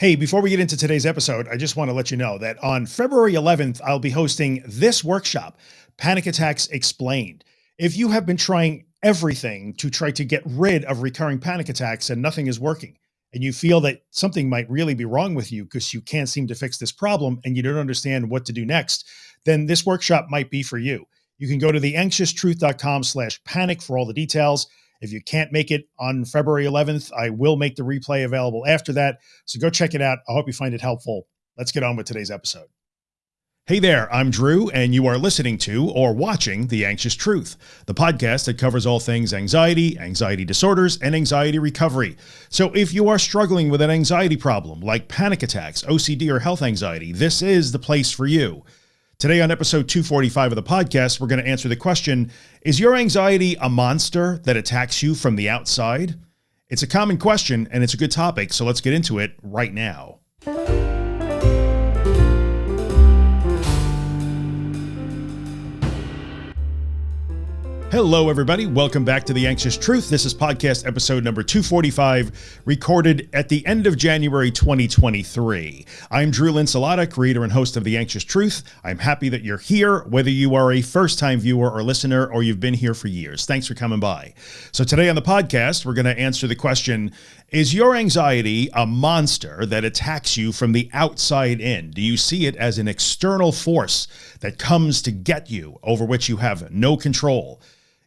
Hey, before we get into today's episode, I just want to let you know that on February 11th, I'll be hosting this workshop, Panic Attacks Explained. If you have been trying everything to try to get rid of recurring panic attacks and nothing is working, and you feel that something might really be wrong with you because you can't seem to fix this problem and you don't understand what to do next, then this workshop might be for you. You can go to theanxioustruth.com slash panic for all the details. If you can't make it on February 11th, I will make the replay available after that. So go check it out. I hope you find it helpful. Let's get on with today's episode. Hey there, I'm Drew, and you are listening to or watching The Anxious Truth, the podcast that covers all things anxiety, anxiety disorders, and anxiety recovery. So if you are struggling with an anxiety problem like panic attacks, OCD, or health anxiety, this is the place for you. Today on episode 245 of the podcast, we're going to answer the question, is your anxiety a monster that attacks you from the outside? It's a common question and it's a good topic, so let's get into it right now. Hello, everybody. Welcome back to The Anxious Truth. This is podcast episode number 245, recorded at the end of January 2023. I'm Drew Linsalata, creator and host of The Anxious Truth. I'm happy that you're here, whether you are a first time viewer or listener, or you've been here for years. Thanks for coming by. So today on the podcast, we're going to answer the question, is your anxiety a monster that attacks you from the outside in? Do you see it as an external force that comes to get you over which you have no control?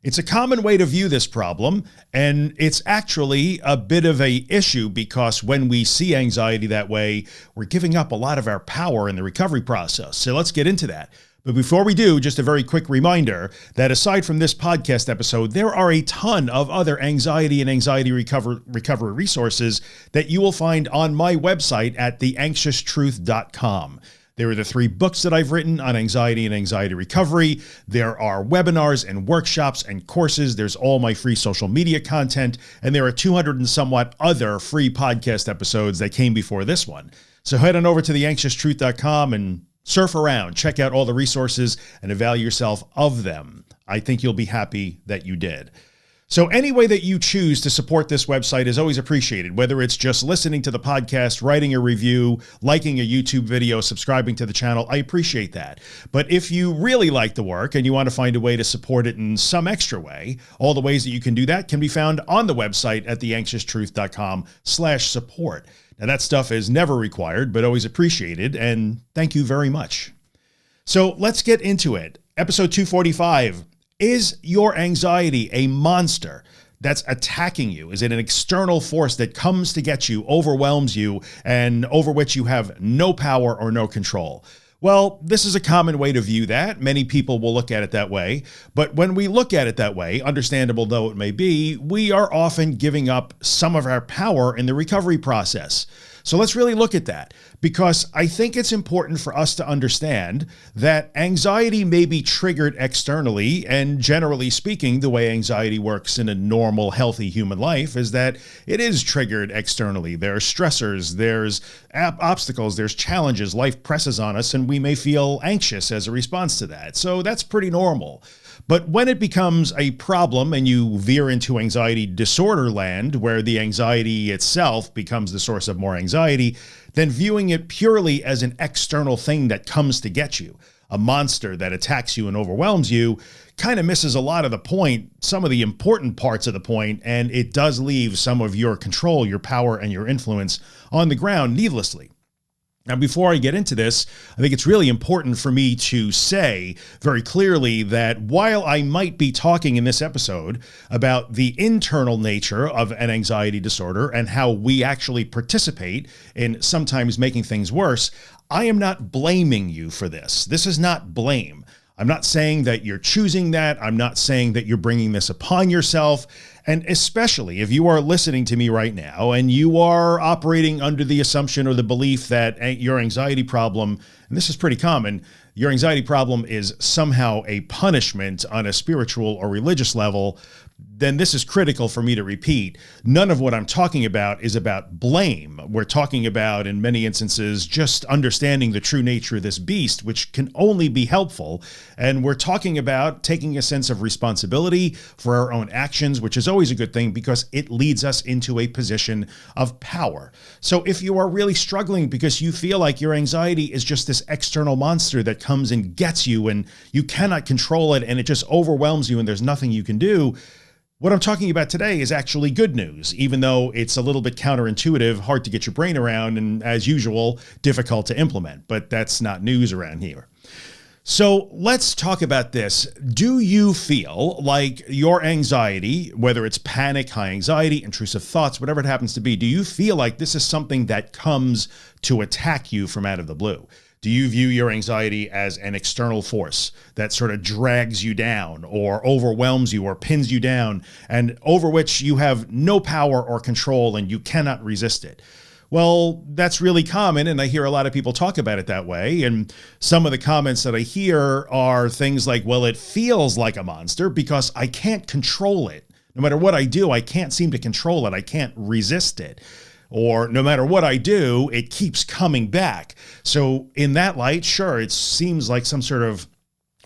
It's a common way to view this problem, and it's actually a bit of a issue because when we see anxiety that way, we're giving up a lot of our power in the recovery process. So let's get into that. But before we do, just a very quick reminder that aside from this podcast episode, there are a ton of other anxiety and anxiety recover, recovery resources that you will find on my website at theanxioustruth.com. There are the three books that I've written on anxiety and anxiety recovery. There are webinars and workshops and courses. There's all my free social media content. And there are 200 and somewhat other free podcast episodes that came before this one. So head on over to theanxioustruth.com and surf around, check out all the resources and avail yourself of them. I think you'll be happy that you did. So any way that you choose to support this website is always appreciated, whether it's just listening to the podcast, writing a review, liking a YouTube video, subscribing to the channel. I appreciate that. But if you really like the work and you want to find a way to support it in some extra way, all the ways that you can do that can be found on the website at theanxioustruth.com slash support. Now that stuff is never required, but always appreciated. And thank you very much. So let's get into it. Episode 245 is your anxiety a monster that's attacking you? Is it an external force that comes to get you, overwhelms you, and over which you have no power or no control? Well, this is a common way to view that. Many people will look at it that way. But when we look at it that way, understandable though it may be, we are often giving up some of our power in the recovery process. So let's really look at that because I think it's important for us to understand that anxiety may be triggered externally and generally speaking, the way anxiety works in a normal, healthy human life is that it is triggered externally. There are stressors, there's obstacles, there's challenges, life presses on us, and we may feel anxious as a response to that. So that's pretty normal. But when it becomes a problem and you veer into anxiety disorder land, where the anxiety itself becomes the source of more anxiety, then viewing it purely as an external thing that comes to get you, a monster that attacks you and overwhelms you, kind of misses a lot of the point, some of the important parts of the point, and it does leave some of your control, your power, and your influence on the ground needlessly. Now, before I get into this, I think it's really important for me to say very clearly that while I might be talking in this episode about the internal nature of an anxiety disorder and how we actually participate in sometimes making things worse, I am not blaming you for this. This is not blame. I'm not saying that you're choosing that. I'm not saying that you're bringing this upon yourself. And especially if you are listening to me right now and you are operating under the assumption or the belief that eh, your anxiety problem, and this is pretty common, your anxiety problem is somehow a punishment on a spiritual or religious level, then this is critical for me to repeat. None of what I'm talking about is about blame. We're talking about, in many instances, just understanding the true nature of this beast, which can only be helpful. And we're talking about taking a sense of responsibility for our own actions, which is always a good thing because it leads us into a position of power. So if you are really struggling because you feel like your anxiety is just this external monster that comes and gets you and you cannot control it and it just overwhelms you and there's nothing you can do, what I'm talking about today is actually good news, even though it's a little bit counterintuitive, hard to get your brain around, and as usual, difficult to implement, but that's not news around here. So let's talk about this. Do you feel like your anxiety, whether it's panic, high anxiety, intrusive thoughts, whatever it happens to be, do you feel like this is something that comes to attack you from out of the blue? Do you view your anxiety as an external force that sort of drags you down or overwhelms you or pins you down and over which you have no power or control and you cannot resist it? Well, that's really common. And I hear a lot of people talk about it that way. And some of the comments that I hear are things like, well, it feels like a monster because I can't control it. No matter what I do, I can't seem to control it. I can't resist it or no matter what I do, it keeps coming back. So in that light, sure, it seems like some sort of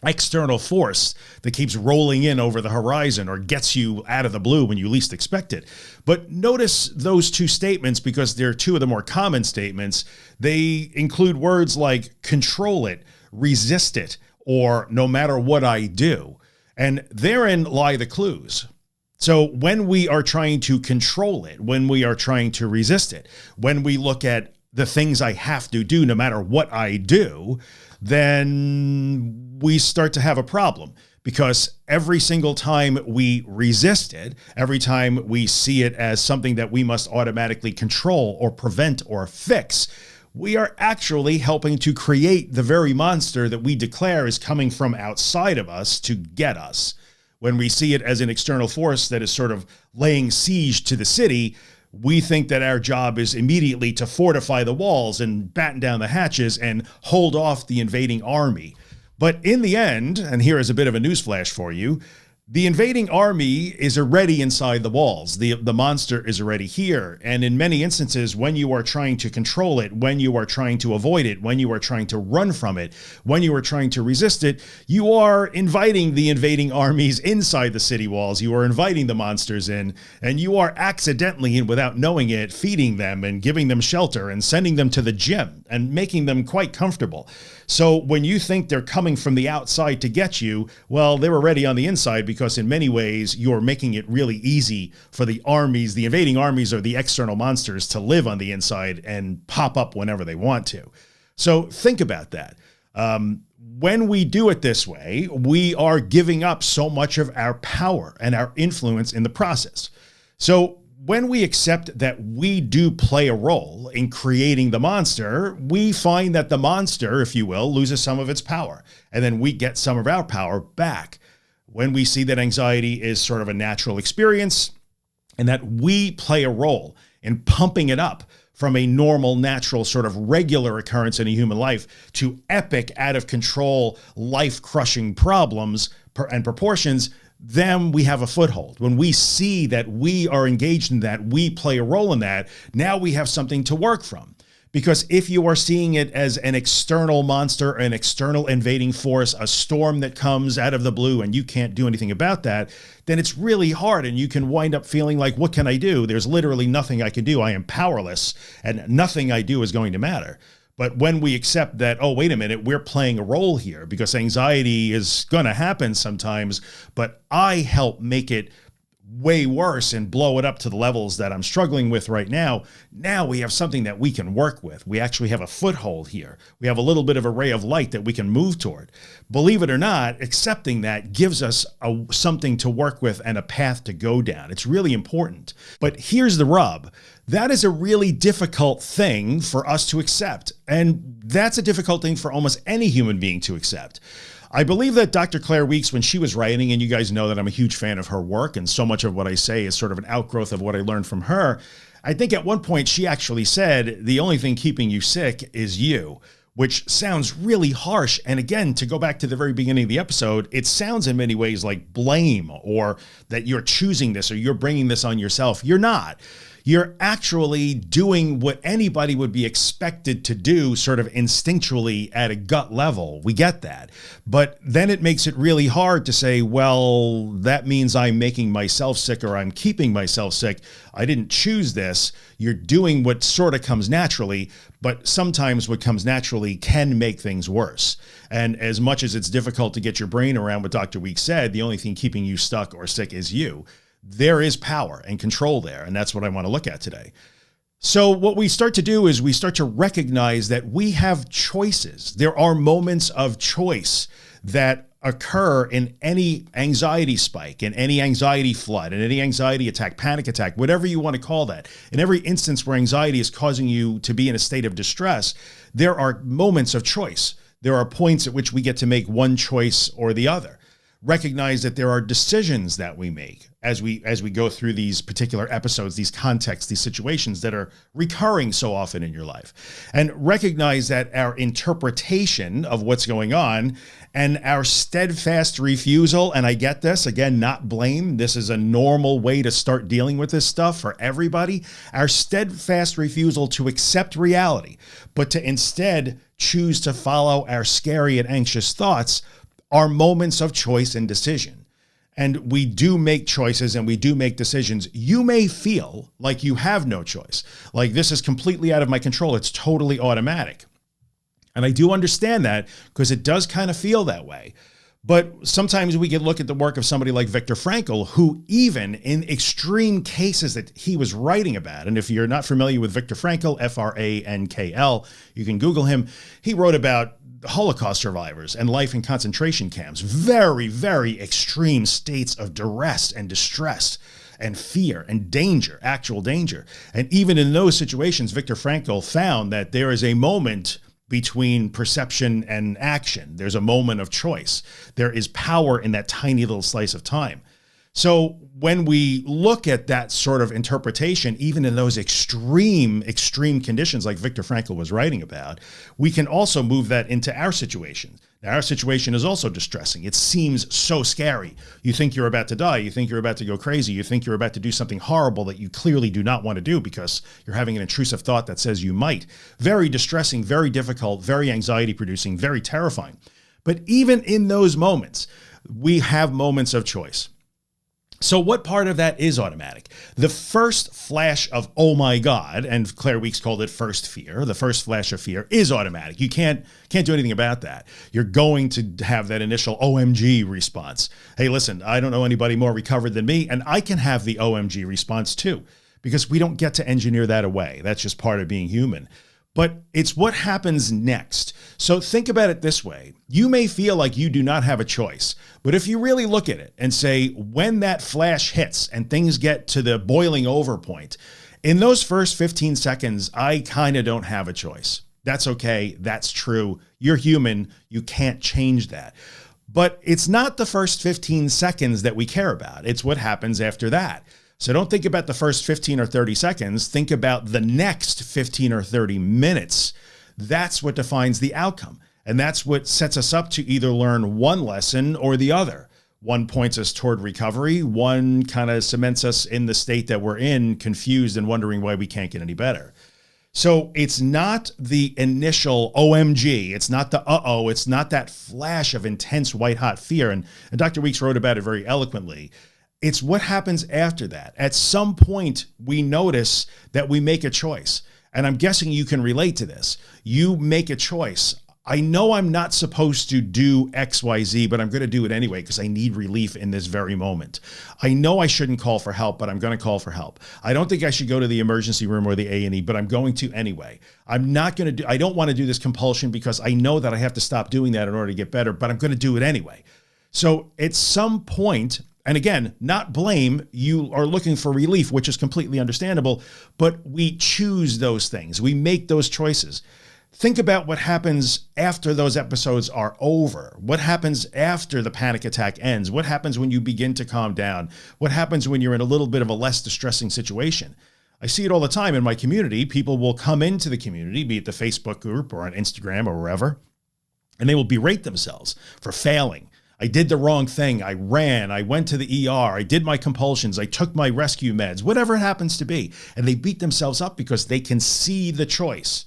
external force that keeps rolling in over the horizon or gets you out of the blue when you least expect it. But notice those two statements because they're two of the more common statements. They include words like control it, resist it, or no matter what I do. And therein lie the clues. So when we are trying to control it, when we are trying to resist it, when we look at the things I have to do no matter what I do, then we start to have a problem. Because every single time we resist it, every time we see it as something that we must automatically control or prevent or fix, we are actually helping to create the very monster that we declare is coming from outside of us to get us when we see it as an external force that is sort of laying siege to the city, we think that our job is immediately to fortify the walls and batten down the hatches and hold off the invading army. But in the end, and here is a bit of a newsflash for you, the invading army is already inside the walls. The, the monster is already here. And in many instances, when you are trying to control it, when you are trying to avoid it, when you are trying to run from it, when you are trying to resist it, you are inviting the invading armies inside the city walls. You are inviting the monsters in and you are accidentally and without knowing it, feeding them and giving them shelter and sending them to the gym and making them quite comfortable. So when you think they're coming from the outside to get you, well, they're already on the inside because in many ways you're making it really easy for the armies, the invading armies or the external monsters to live on the inside and pop up whenever they want to. So think about that. Um, when we do it this way, we are giving up so much of our power and our influence in the process. So when we accept that we do play a role in creating the monster, we find that the monster, if you will, loses some of its power and then we get some of our power back. When we see that anxiety is sort of a natural experience and that we play a role in pumping it up from a normal, natural sort of regular occurrence in a human life to epic out of control, life crushing problems and proportions, then we have a foothold. When we see that we are engaged in that, we play a role in that, now we have something to work from. Because if you are seeing it as an external monster, an external invading force, a storm that comes out of the blue and you can't do anything about that, then it's really hard and you can wind up feeling like, what can I do? There's literally nothing I can do. I am powerless and nothing I do is going to matter. But when we accept that, oh, wait a minute, we're playing a role here because anxiety is going to happen sometimes, but I help make it way worse and blow it up to the levels that I'm struggling with right now. Now we have something that we can work with. We actually have a foothold here. We have a little bit of a ray of light that we can move toward. Believe it or not, accepting that gives us a, something to work with and a path to go down. It's really important. But here's the rub. That is a really difficult thing for us to accept. And that's a difficult thing for almost any human being to accept. I believe that Dr. Claire Weekes, when she was writing, and you guys know that I'm a huge fan of her work, and so much of what I say is sort of an outgrowth of what I learned from her. I think at one point she actually said, the only thing keeping you sick is you. which sounds really harsh. And again, to go back to the very beginning of the episode, it sounds in many ways like blame or that you're choosing this or you're bringing this on yourself. You're not you're actually doing what anybody would be expected to do sort of instinctually at a gut level. We get that. But then it makes it really hard to say, well, that means I'm making myself sick or I'm keeping myself sick. I didn't choose this. You're doing what sort of comes naturally, but sometimes what comes naturally can make things worse. And as much as it's difficult to get your brain around what Dr. Weekes said, the only thing keeping you stuck or sick is you there is power and control there. And that's what I want to look at today. So what we start to do is we start to recognize that we have choices. There are moments of choice that occur in any anxiety spike, in any anxiety flood, in any anxiety attack, panic attack, whatever you want to call that. In every instance where anxiety is causing you to be in a state of distress, there are moments of choice. There are points at which we get to make one choice or the other recognize that there are decisions that we make as we as we go through these particular episodes these contexts these situations that are recurring so often in your life and recognize that our interpretation of what's going on and our steadfast refusal and I get this again not blame this is a normal way to start dealing with this stuff for everybody our steadfast refusal to accept reality but to instead choose to follow our scary and anxious thoughts are moments of choice and decision. And we do make choices and we do make decisions. You may feel like you have no choice. Like this is completely out of my control. It's totally automatic. And I do understand that because it does kind of feel that way. But sometimes we can look at the work of somebody like Viktor Frankl, who even in extreme cases that he was writing about, and if you're not familiar with Viktor Frankl, F-R-A-N-K-L, you can Google him. He wrote about Holocaust survivors and life in concentration camps, very, very extreme states of duress and distress and fear and danger, actual danger. And even in those situations, Viktor Frankl found that there is a moment between perception and action. There's a moment of choice. There is power in that tiny little slice of time. So when we look at that sort of interpretation, even in those extreme, extreme conditions like Viktor Frankl was writing about, we can also move that into our situation. Our situation is also distressing. It seems so scary. You think you're about to die. You think you're about to go crazy. You think you're about to do something horrible that you clearly do not want to do because you're having an intrusive thought that says you might. Very distressing, very difficult, very anxiety producing, very terrifying. But even in those moments, we have moments of choice. So what part of that is automatic? The first flash of, oh my God, and Claire Weekes called it first fear. The first flash of fear is automatic. You can't, can't do anything about that. You're going to have that initial OMG response. Hey, listen, I don't know anybody more recovered than me. And I can have the OMG response too, because we don't get to engineer that away. That's just part of being human but it's what happens next. So think about it this way. You may feel like you do not have a choice, but if you really look at it and say, when that flash hits and things get to the boiling over point, in those first 15 seconds, I kind of don't have a choice. That's okay. That's true. You're human. You can't change that. But it's not the first 15 seconds that we care about. It's what happens after that. So don't think about the first 15 or 30 seconds. Think about the next 15 or 30 minutes. That's what defines the outcome. And that's what sets us up to either learn one lesson or the other. One points us toward recovery. One kind of cements us in the state that we're in, confused and wondering why we can't get any better. So it's not the initial OMG. It's not the uh-oh. It's not that flash of intense white hot fear. And, and Dr. Weekes wrote about it very eloquently. It's what happens after that. At some point, we notice that we make a choice. And I'm guessing you can relate to this. You make a choice. I know I'm not supposed to do XYZ, but I'm going to do it anyway because I need relief in this very moment. I know I shouldn't call for help, but I'm going to call for help. I don't think I should go to the emergency room or the A&E, but I'm going to anyway. I'm not going to do, I don't want to do this compulsion because I know that I have to stop doing that in order to get better, but I'm going to do it anyway. So at some point, and again, not blame, you are looking for relief, which is completely understandable, but we choose those things. We make those choices. Think about what happens after those episodes are over. What happens after the panic attack ends? What happens when you begin to calm down? What happens when you're in a little bit of a less distressing situation? I see it all the time in my community. People will come into the community, be it the Facebook group or on Instagram or wherever, and they will berate themselves for failing. I did the wrong thing. I ran. I went to the ER. I did my compulsions. I took my rescue meds, whatever it happens to be. And they beat themselves up because they can see the choice.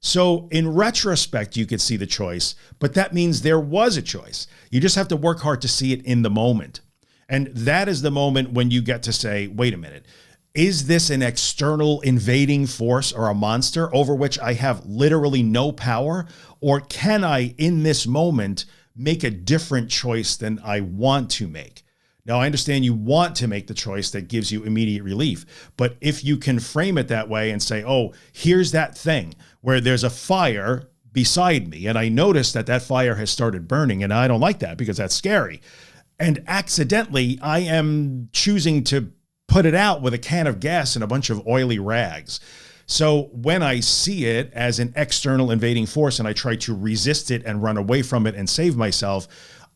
So in retrospect, you could see the choice, but that means there was a choice. You just have to work hard to see it in the moment. And that is the moment when you get to say, wait a minute, is this an external invading force or a monster over which I have literally no power? Or can I, in this moment, make a different choice than I want to make? Now, I understand you want to make the choice that gives you immediate relief, but if you can frame it that way and say, oh, here's that thing where there's a fire beside me, and I notice that that fire has started burning, and I don't like that because that's scary. And accidentally, I am choosing to put it out with a can of gas and a bunch of oily rags. So when I see it as an external invading force and I try to resist it and run away from it and save myself,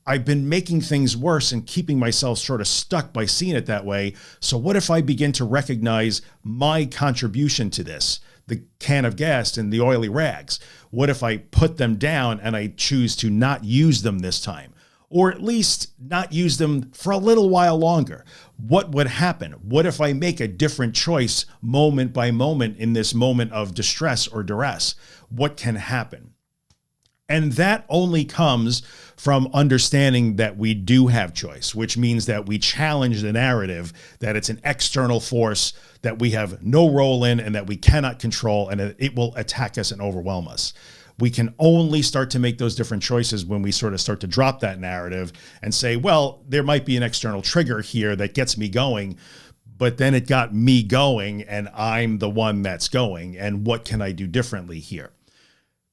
I've been making things worse and keeping myself sort of stuck by seeing it that way. So what if I begin to recognize my contribution to this, the can of gas and the oily rags? What if I put them down and I choose to not use them this time? or at least not use them for a little while longer. What would happen? What if I make a different choice moment by moment in this moment of distress or duress? What can happen? And that only comes from understanding that we do have choice, which means that we challenge the narrative that it's an external force that we have no role in and that we cannot control and it will attack us and overwhelm us we can only start to make those different choices when we sort of start to drop that narrative and say, well, there might be an external trigger here that gets me going, but then it got me going and I'm the one that's going. And what can I do differently here?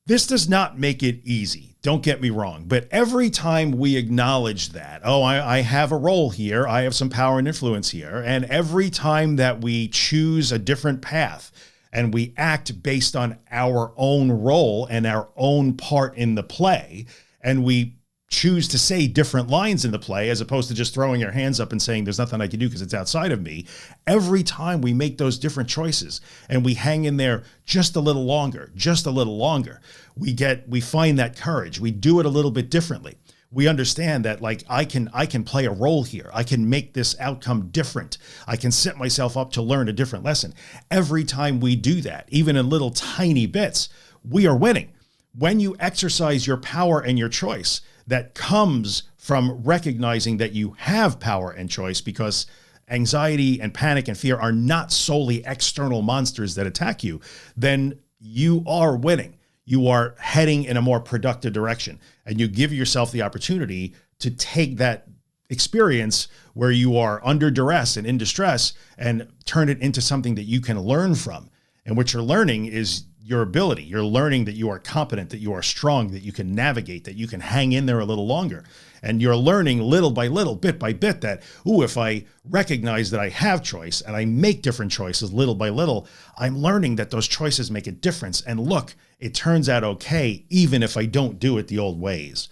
This does not make it easy. Don't get me wrong. But every time we acknowledge that, oh, I, I, have a role here, I have some power and influence here. And every time that we choose a different path, and we act based on our own role and our own part in the play. And we choose to say different lines in the play as opposed to just throwing our hands up and saying there's nothing I can do because it's outside of me. Every time we make those different choices and we hang in there just a little longer, just a little longer, we get, we find that courage. We do it a little bit differently we understand that like I can I can play a role here. I can make this outcome different. I can set myself up to learn a different lesson. Every time we do that, even in little tiny bits, we are winning. When you exercise your power and your choice, that comes from recognizing that you have power and choice because anxiety and panic and fear are not solely external monsters that attack you, then you are winning you are heading in a more productive direction and you give yourself the opportunity to take that experience where you are under duress and in distress and turn it into something that you can learn from. And what you're learning is your ability. You're learning that you are competent, that you are strong, that you can navigate, that you can hang in there a little longer. And you're learning little by little, bit by bit that, ooh, if I recognize that I have choice and I make different choices little by little, I'm learning that those choices make a difference. And look, it turns out okay, even if I don't do it the old ways.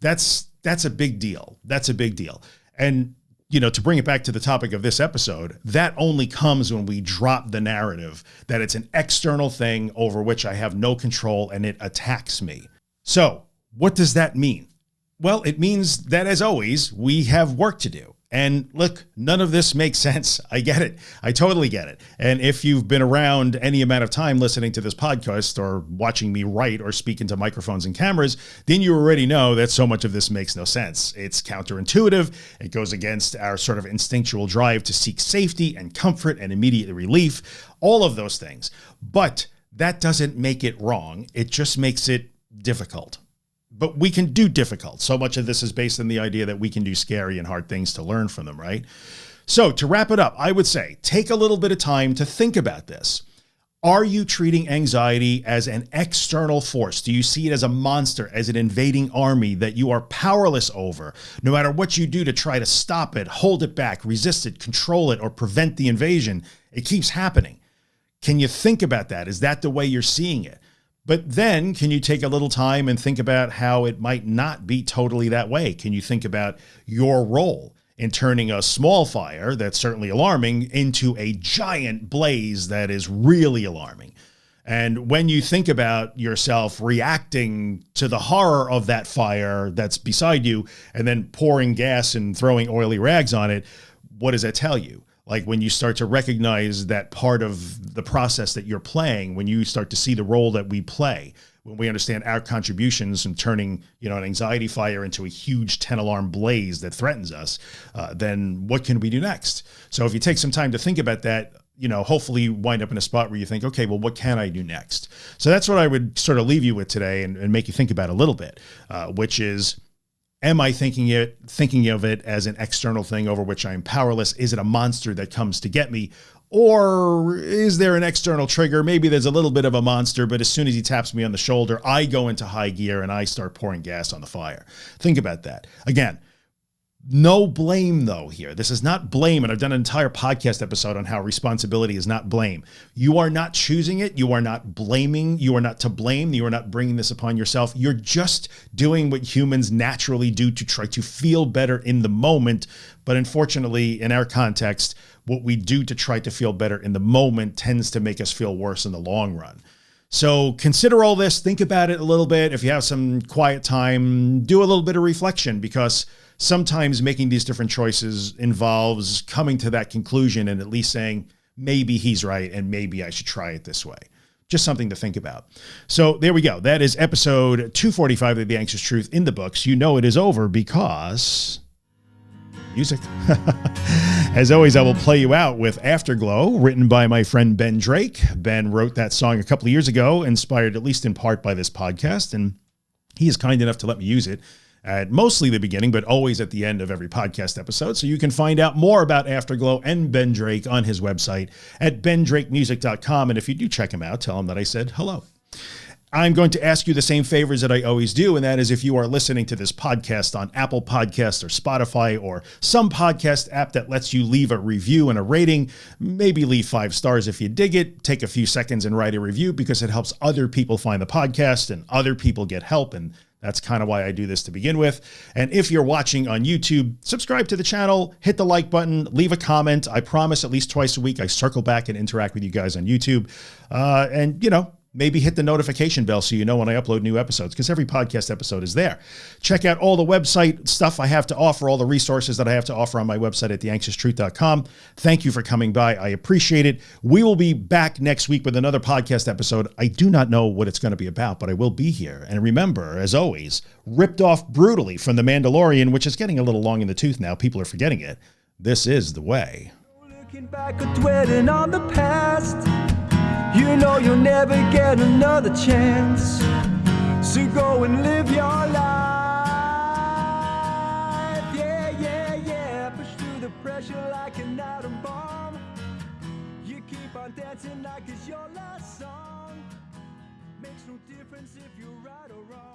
That's, that's a big deal. That's a big deal. And you know, to bring it back to the topic of this episode, that only comes when we drop the narrative that it's an external thing over which I have no control and it attacks me. So what does that mean? Well, it means that as always, we have work to do. And look, none of this makes sense. I get it. I totally get it. And if you've been around any amount of time listening to this podcast or watching me write or speak into microphones and cameras, then you already know that so much of this makes no sense. It's counterintuitive. It goes against our sort of instinctual drive to seek safety and comfort and immediate relief, all of those things. But that doesn't make it wrong. It just makes it difficult but we can do difficult. So much of this is based on the idea that we can do scary and hard things to learn from them, right? So to wrap it up, I would say take a little bit of time to think about this. Are you treating anxiety as an external force? Do you see it as a monster, as an invading army that you are powerless over? No matter what you do to try to stop it, hold it back, resist it, control it, or prevent the invasion, it keeps happening. Can you think about that? Is that the way you're seeing it? But then can you take a little time and think about how it might not be totally that way? Can you think about your role in turning a small fire that's certainly alarming into a giant blaze that is really alarming. And when you think about yourself reacting to the horror of that fire that's beside you and then pouring gas and throwing oily rags on it, what does that tell you? Like when you start to recognize that part of the process that you're playing, when you start to see the role that we play, when we understand our contributions in turning, you know, an anxiety fire into a huge 10 alarm blaze that threatens us, uh, then what can we do next? So if you take some time to think about that, you know, hopefully you wind up in a spot where you think, okay, well, what can I do next? So that's what I would sort of leave you with today and, and make you think about a little bit, uh, which is, am I thinking it, thinking of it as an external thing over which I'm powerless? Is it a monster that comes to get me? Or is there an external trigger? Maybe there's a little bit of a monster, but as soon as he taps me on the shoulder, I go into high gear and I start pouring gas on the fire. Think about that. Again, no blame though here. This is not blame. And I've done an entire podcast episode on how responsibility is not blame. You are not choosing it. You are not blaming. You are not to blame. You are not bringing this upon yourself. You're just doing what humans naturally do to try to feel better in the moment. But unfortunately, in our context, what we do to try to feel better in the moment tends to make us feel worse in the long run. So consider all this, think about it a little bit. If you have some quiet time, do a little bit of reflection because sometimes making these different choices involves coming to that conclusion and at least saying, maybe he's right. And maybe I should try it this way. Just something to think about. So there we go. That is episode 245 of The Anxious Truth in the books. You know, it is over because music. As always, I will play you out with Afterglow, written by my friend Ben Drake. Ben wrote that song a couple of years ago, inspired at least in part by this podcast, and he is kind enough to let me use it at mostly the beginning, but always at the end of every podcast episode. So you can find out more about Afterglow and Ben Drake on his website at bendrakemusic.com. And if you do check him out, tell him that I said hello. I'm going to ask you the same favors that I always do. And that is if you are listening to this podcast on Apple Podcasts or Spotify or some podcast app that lets you leave a review and a rating, maybe leave five stars if you dig it, take a few seconds and write a review because it helps other people find the podcast and other people get help. And that's kind of why I do this to begin with. And if you're watching on YouTube, subscribe to the channel, hit the like button, leave a comment. I promise at least twice a week, I circle back and interact with you guys on YouTube. Uh, and you know, maybe hit the notification bell so you know when I upload new episodes because every podcast episode is there. Check out all the website stuff I have to offer, all the resources that I have to offer on my website at theanxioustruth.com. Thank you for coming by. I appreciate it. We will be back next week with another podcast episode. I do not know what it's going to be about, but I will be here. And remember, as always, ripped off brutally from The Mandalorian, which is getting a little long in the tooth now. People are forgetting it. This is the way. You know you'll never get another chance. So go and live your life. Yeah, yeah, yeah. Push through the pressure like an atom bomb. You keep on dancing like it's your last song. Makes no difference if you're right or wrong.